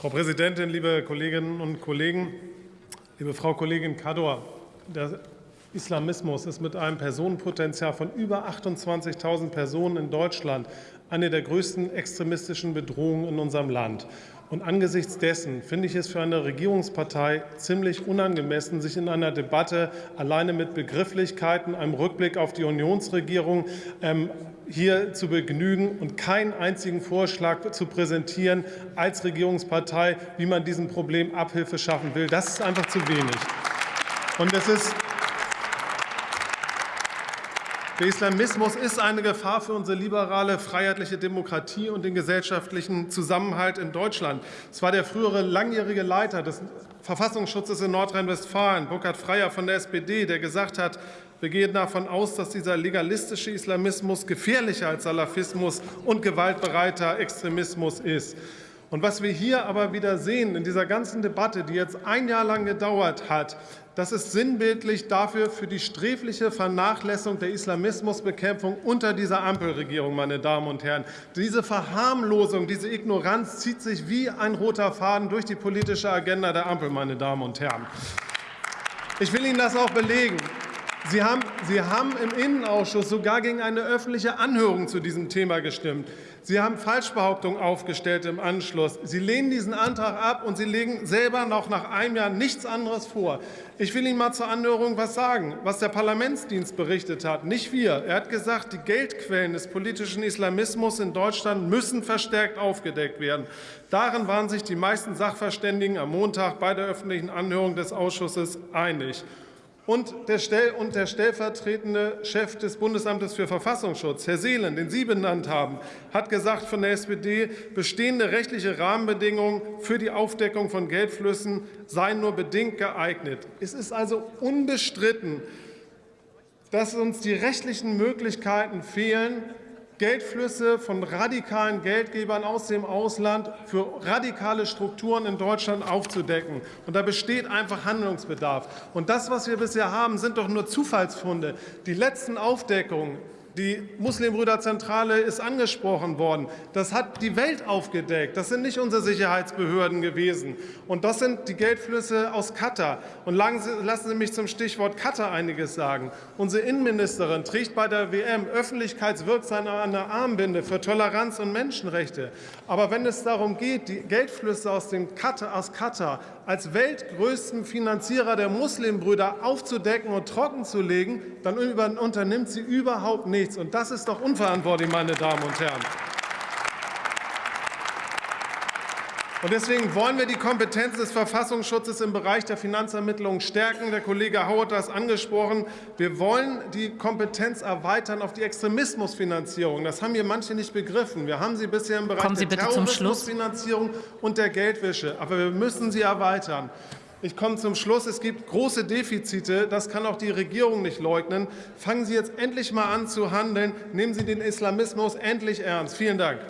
Frau Präsidentin, liebe Kolleginnen und Kollegen! Liebe Frau Kollegin Kador, Islamismus ist mit einem Personenpotenzial von über 28.000 Personen in Deutschland eine der größten extremistischen Bedrohungen in unserem Land. Und angesichts dessen finde ich es für eine Regierungspartei ziemlich unangemessen, sich in einer Debatte alleine mit Begrifflichkeiten, einem Rückblick auf die Unionsregierung ähm, hier zu begnügen und keinen einzigen Vorschlag zu präsentieren als Regierungspartei, wie man diesem Problem Abhilfe schaffen will. Das ist einfach zu wenig. Und es ist der Islamismus ist eine Gefahr für unsere liberale, freiheitliche Demokratie und den gesellschaftlichen Zusammenhalt in Deutschland. Es war der frühere langjährige Leiter des Verfassungsschutzes in Nordrhein-Westfalen, Burkhard Freier von der SPD, der gesagt hat, wir gehen davon aus, dass dieser legalistische Islamismus gefährlicher als Salafismus und gewaltbereiter Extremismus ist. Und was wir hier aber wieder sehen in dieser ganzen Debatte, die jetzt ein Jahr lang gedauert hat, das ist sinnbildlich dafür für die sträfliche Vernachlässigung der Islamismusbekämpfung unter dieser Ampelregierung, meine Damen und Herren. Diese Verharmlosung, diese Ignoranz zieht sich wie ein roter Faden durch die politische Agenda der Ampel, meine Damen und Herren. Ich will Ihnen das auch belegen. Sie haben, Sie haben im Innenausschuss sogar gegen eine öffentliche Anhörung zu diesem Thema gestimmt. Sie haben Falschbehauptungen aufgestellt im Anschluss. Sie lehnen diesen Antrag ab, und Sie legen selber noch nach einem Jahr nichts anderes vor. Ich will Ihnen mal zur Anhörung was sagen, was der Parlamentsdienst berichtet hat, nicht wir. Er hat gesagt, die Geldquellen des politischen Islamismus in Deutschland müssen verstärkt aufgedeckt werden. Darin waren sich die meisten Sachverständigen am Montag bei der öffentlichen Anhörung des Ausschusses einig. Und der, stellvertretende Chef des Bundesamtes für Verfassungsschutz, Herr Seelen, den Sie benannt haben, hat gesagt von der SPD, bestehende rechtliche Rahmenbedingungen für die Aufdeckung von Geldflüssen seien nur bedingt geeignet. Es ist also unbestritten, dass uns die rechtlichen Möglichkeiten fehlen, Geldflüsse von radikalen Geldgebern aus dem Ausland für radikale Strukturen in Deutschland aufzudecken. Und da besteht einfach Handlungsbedarf. Und das, was wir bisher haben, sind doch nur Zufallsfunde. Die letzten Aufdeckungen die Muslimbrüderzentrale ist angesprochen worden. Das hat die Welt aufgedeckt. Das sind nicht unsere Sicherheitsbehörden gewesen. Und das sind die Geldflüsse aus Katar. Und lassen Sie mich zum Stichwort Katar einiges sagen. Unsere Innenministerin trägt bei der WM öffentlichkeitswirksam eine Armbinde für Toleranz und Menschenrechte. Aber wenn es darum geht, die Geldflüsse aus, dem Katar, aus Katar als weltgrößten Finanzierer der Muslimbrüder aufzudecken und trockenzulegen, dann unternimmt sie überhaupt nichts. Und das ist doch unverantwortlich, meine Damen und Herren. Und deswegen wollen wir die Kompetenz des Verfassungsschutzes im Bereich der Finanzermittlung stärken. Der Kollege Hau hat das angesprochen. Wir wollen die Kompetenz erweitern auf die Extremismusfinanzierung. Das haben hier manche nicht begriffen. Wir haben sie bisher im Bereich der Terrorismusfinanzierung und der Geldwäsche. Aber wir müssen sie erweitern. Ich komme zum Schluss. Es gibt große Defizite. Das kann auch die Regierung nicht leugnen. Fangen Sie jetzt endlich mal an zu handeln. Nehmen Sie den Islamismus endlich ernst. Vielen Dank.